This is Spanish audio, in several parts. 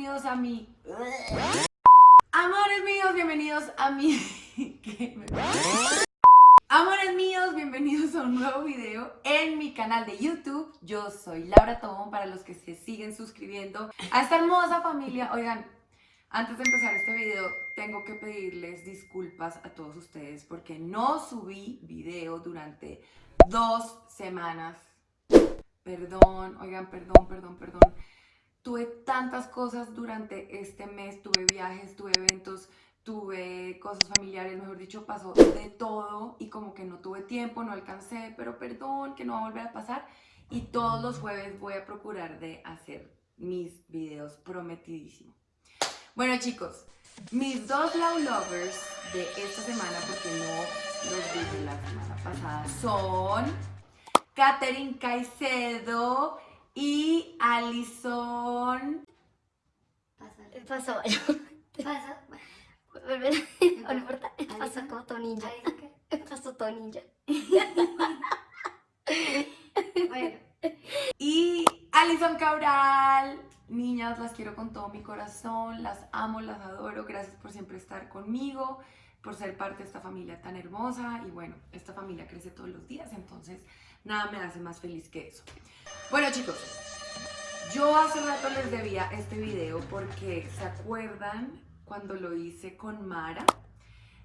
bienvenidos a mi... Amores míos, bienvenidos a mi... Amores míos, bienvenidos a un nuevo video en mi canal de YouTube. Yo soy Laura Tobón, para los que se siguen suscribiendo a esta hermosa familia. Oigan, antes de empezar este video, tengo que pedirles disculpas a todos ustedes porque no subí video durante dos semanas. Perdón, oigan, perdón, perdón, perdón. Tuve tantas cosas durante este mes, tuve viajes, tuve eventos, tuve cosas familiares, mejor dicho, pasó de todo y como que no tuve tiempo, no alcancé, pero perdón, que no va a volver a pasar. Y todos los jueves voy a procurar de hacer mis videos prometidísimo. Bueno chicos, mis dos Love Lovers de esta semana, porque no los vi de la semana pasada, son Katherine Caicedo y Alison... Pasó. Pasó. No importa. Pasó como todo ninja. Pasó todo ninja. Bueno, Y Alison Cabral. Niñas, las quiero con todo mi corazón, las amo, las adoro. Gracias por siempre estar conmigo, por ser parte de esta familia tan hermosa. Y bueno, esta familia crece todos los días, entonces nada me hace más feliz que eso. Bueno chicos, yo hace rato les debía este video porque ¿se acuerdan cuando lo hice con Mara?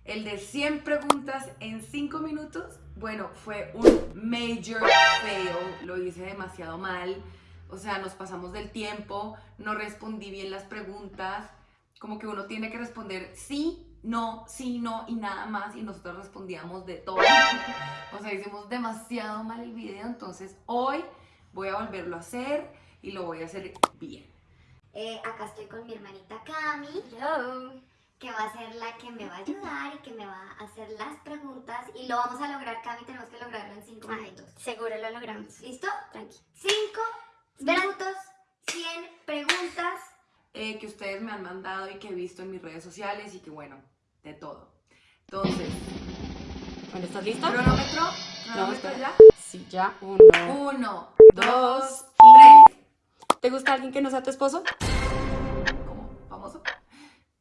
El de 100 preguntas en 5 minutos. Bueno, fue un major fail, lo hice demasiado mal. O sea, nos pasamos del tiempo, no respondí bien las preguntas. Como que uno tiene que responder sí, no, sí, no y nada más. Y nosotros respondíamos de todo. O sea, hicimos demasiado mal el video. Entonces hoy voy a volverlo a hacer y lo voy a hacer bien. eh, acá estoy con mi hermanita Cami, Hello. que va a ser la que me va a ayudar y que me va a hacer las preguntas. Y lo vamos a lograr, Cami, tenemos que lograrlo en 5 Ay, minutos. seguro lo logramos. ¿Listo? Tranqui. 5 Espera. minutos, 100 preguntas. eh, que ustedes me han mandado y que he visto en mis redes sociales y que bueno, de todo. Entonces, Bueno, ¿estás listo? cronómetro, cronómetro ya. Sí, ya. Uno. Uno, Dos y- tres. ¿Te gusta alguien que no sea tu esposo? ¿Cómo? ¿Famoso?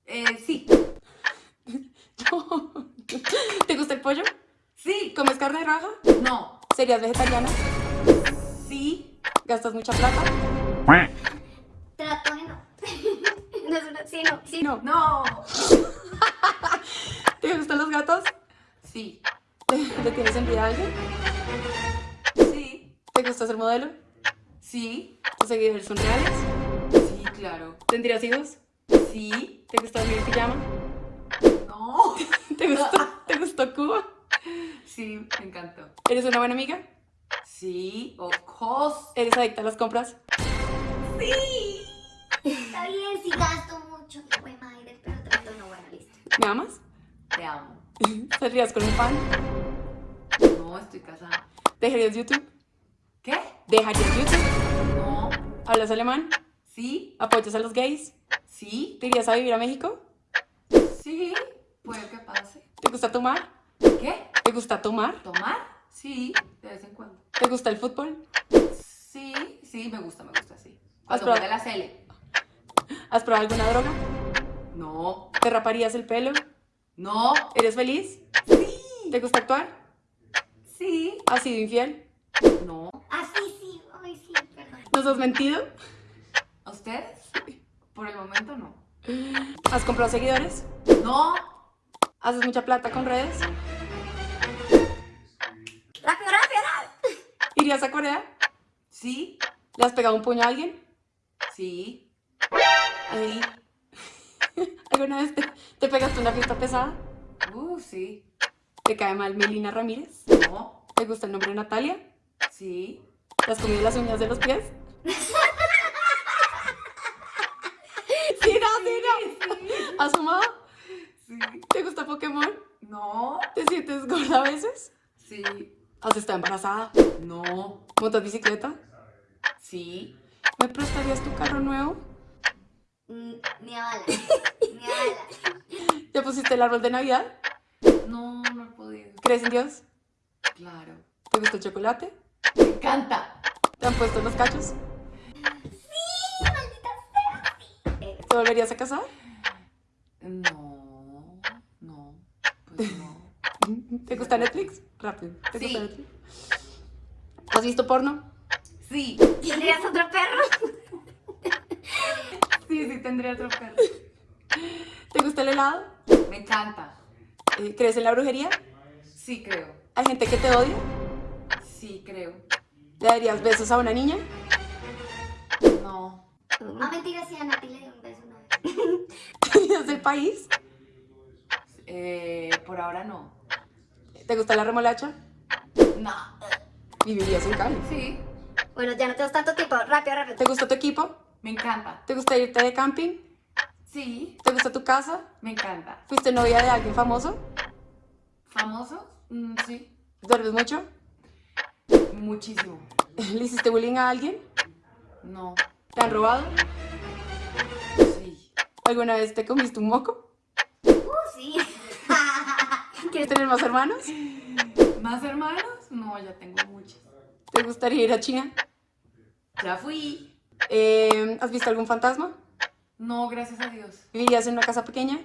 Eh, sí, ¿Te gusta el pollo? sí, ¿Comes carne roja? no, ¿Serías vegetariana? sí, ¿Gastas mucha plata? Trato de no. No es una... Sí, no. Sí, no. no, ¿Te gustan los gatos? sí, ¿Le, le tienes envidia a alguien? sí, ¿Te gusta ser modelo? sí, ¿Tus seguidores son reales? sí, claro, ¿Tendrías hijos? sí, ¿Te gusta dormir en pijama? no, ¿Te gustó, ¿Te gustó Cuba? sí, me encantó. ¿Eres una buena amiga? Sí, of course, ¿Eres adicta a las compras? sí. Está bien, si gasto mucho. Fue madre, pero trato no. Bueno, listo. ¿Me amas? Te amo. ¿Saldrías con un fan? No, estoy casada. ¿Dejarías YouTube? ¿Qué? ¿Dejarías YouTube? No, ¿Hablas alemán? sí, ¿Apoyas a los gays? sí, ¿Te irías a vivir a México? sí, puede que pase. ¿Te gusta tomar? ¿Qué? ¿Te gusta tomar? ¿Tomar? Sí, de vez en cuando. ¿Te gusta el fútbol? Sí, sí, me gusta, me gusta, sí. ¿Has probado? juega la Cele. ¿Has probado alguna droga? No, ¿Te raparías el pelo? No, ¿Eres feliz? sí, ¿Te gusta actuar? sí, ¿Has sido infiel? no. Ah, sí, sí. Ay, sí, perdón. ¿Nos has mentido? ¿A ustedes? Por el momento no. ¿Has comprado seguidores? No, ¿Haces mucha plata con redes? ¡Rápido, rápido, rápido! ¿Irías a Corea? sí, ¿Le has pegado un puño a alguien? sí, Ay. ¿Alguna vez te, te pegaste una fiesta pesada? uh, sí, ¿Te cae mal Melina Ramírez? no, ¿Te gusta el nombre de Natalia? sí, ¿Te has comido las uñas de los pies? Sí, no, sí, no. ¿Has fumado? sí, ¿Te gusta Pokémon? no, ¿Te sientes gorda a veces? sí, ¿Has estado embarazada? no, ¿Montas bicicleta? sí, ¿Me prestarías tu carro nuevo? Mm, Ni a bala. Ni a bala. ¿Ya pusiste el árbol de Navidad? no, no he podido. ¿Crees en Dios? Claro, ¿Te gusta el chocolate? me encanta. ¿Te han puesto los cachos? Sí, maldita sea. sí. ¿Te volverías a casar? No, no, pues no. ¿Te gusta Netflix? Rápido. ¿Te Sí. gusta Netflix? ¿Has visto porno? Sí, ¿Tendrías otro perro? Sí, sí tendría otro perro. ¿Te gusta el helado? Me encanta. Eh, ¿Crees en la brujería? Sí, creo. ¿Hay gente que te odia? Sí, creo. ¿Le darías besos a una niña? No. Ah, mentira, sí, a Nati le dio un beso una vez. ¿Vivías del país? Eh, por ahora no. ¿Te gusta la remolacha? No. ¿Vivirías en Cali? Sí, Bueno, ya no tenemos tanto tiempo. Rápido, rápido. ¿Te gusta tu equipo? Me encanta. ¿Te gusta irte de camping? Sí, ¿Te gusta tu casa? me encanta. ¿Fuiste novia de alguien famoso? ¿Famosos? Mm, sí, ¿Duermes mucho? muchísimo. ¿Le hiciste bullying a alguien? No, ¿Te han robado? sí. ¿Alguna vez te comiste un moco? Uh, sí. ¿Quieres tener más hermanos? ¿Más hermanos? No, ya tengo muchos. ¿Te gustaría ir a China? Ya fui. Eh, ¿Has visto algún fantasma? No, gracias a Dios. ¿Vivirías en una casa pequeña?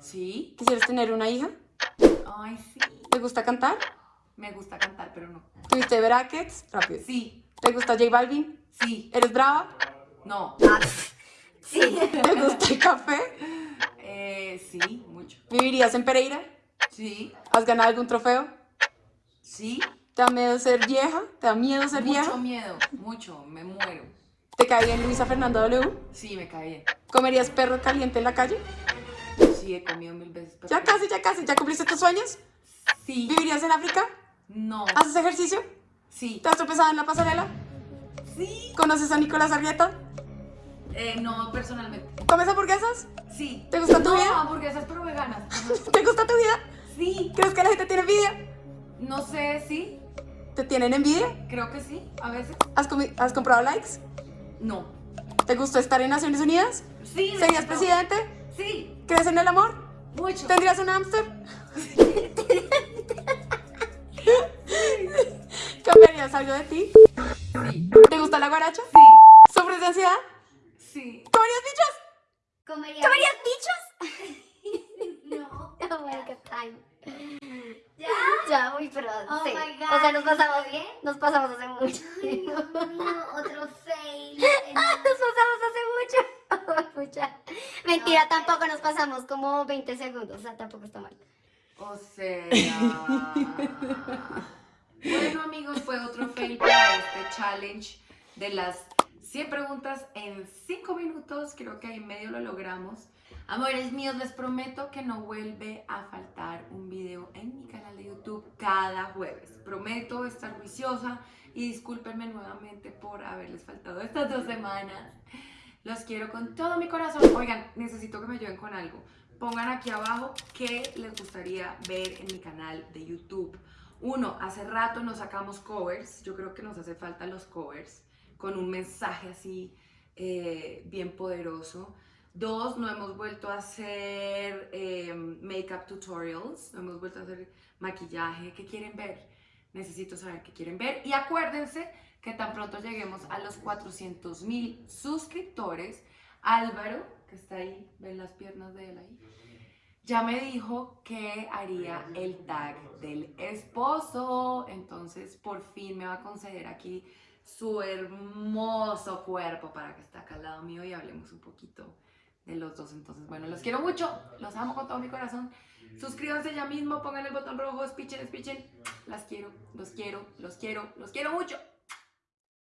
Sí. ¿Quisieras tener una hija? Ay, sí. ¿Te gusta cantar? Me gusta cantar, pero no. ¿Tuviste brackets? Rápido. Sí, ¿Te gusta J Balvin? sí, ¿Eres brava? no. Sí. ¿Te gusta el café? Eh, sí, mucho. ¿Vivirías en Pereira? Sí, ¿Has ganado algún trofeo? sí. ¿Te da miedo ser vieja? ¿Te da miedo ser Mucho vieja? miedo, mucho. Me muero. ¿Te cae bien Luisa Fernanda W? Sí, me caí bien. ¿Comerías perro caliente en la calle? Sí, he comido mil veces. Ya casi, ya casi. ¿Ya cumpliste tus sueños? Sí. ¿Vivirías en África? No. ¿Haces ejercicio? Sí. ¿Te has tropezado en la pasarela? Sí. ¿Conoces a Nicolás Argueta? Eh, no, personalmente. ¿Comes hamburguesas? Sí. ¿Te gusta tu no, vida? hamburguesas pero veganas. ¿Te gusta tu vida? Sí. ¿Crees que la gente tiene envidia? No sé, sí. ¿Te tienen envidia? Creo que sí, a veces. ¿Has, has comprado likes? No. ¿Te gustó estar en Naciones Unidas? Sí. me ¿Serías gustó. presidente? Sí. ¿Crees en el amor? Mucho. ¿Tendrías un hámster? ¿Cambiarías algo de ti? Sí. ¿Te gusta la guaracha? Sí. ¿Sufres de ansiedad? Sí. ¿Comerías bichos? ¿Comería? ¿Comerías bichos? No. Oh my god, time. ¿Ya? Ya, uy, pero Oh sí. my God, O sea, nos pasamos, ¿bien? nos pasamos hace mucho. Ay, Dios mío, otro fail. Nos pasamos hace mucho. Pucha. Mentira, tampoco nos pasamos como 20 segundos. O sea, tampoco está mal. O sea. bueno, amigos, fue otro fail para este challenge de las 100 preguntas en 5 minutos. Creo que ahí medio lo logramos. Amores míos, les prometo que no vuelve a faltar un video en mi canal de YouTube cada jueves. Prometo estar juiciosa y discúlpenme nuevamente por haberles faltado estas dos semanas. Los quiero con todo mi corazón. Oigan, necesito que me ayuden con algo. Pongan aquí abajo qué les gustaría ver en mi canal de YouTube. Uno, hace rato nos sacamos covers. Yo creo que nos hace falta los covers con un mensaje así eh, bien poderoso. Dos, no hemos vuelto a hacer eh, makeup tutorials, no hemos vuelto a hacer maquillaje. ¿Qué quieren ver? Necesito saber qué quieren ver. Y acuérdense que tan pronto lleguemos a los 400 mil suscriptores, Álvaro, que está ahí, ven las piernas de él ahí, ya me dijo que haría el tag del esposo. Entonces, por fin me va a conceder aquí su hermoso cuerpo para que esté acá al lado mío y hablemos un poquito de los dos. Entonces, bueno, los quiero mucho, los amo con todo mi corazón. Suscríbanse ya mismo, pongan el botón rojo, espichen, espichen. Las quiero, los quiero, los quiero, los quiero mucho.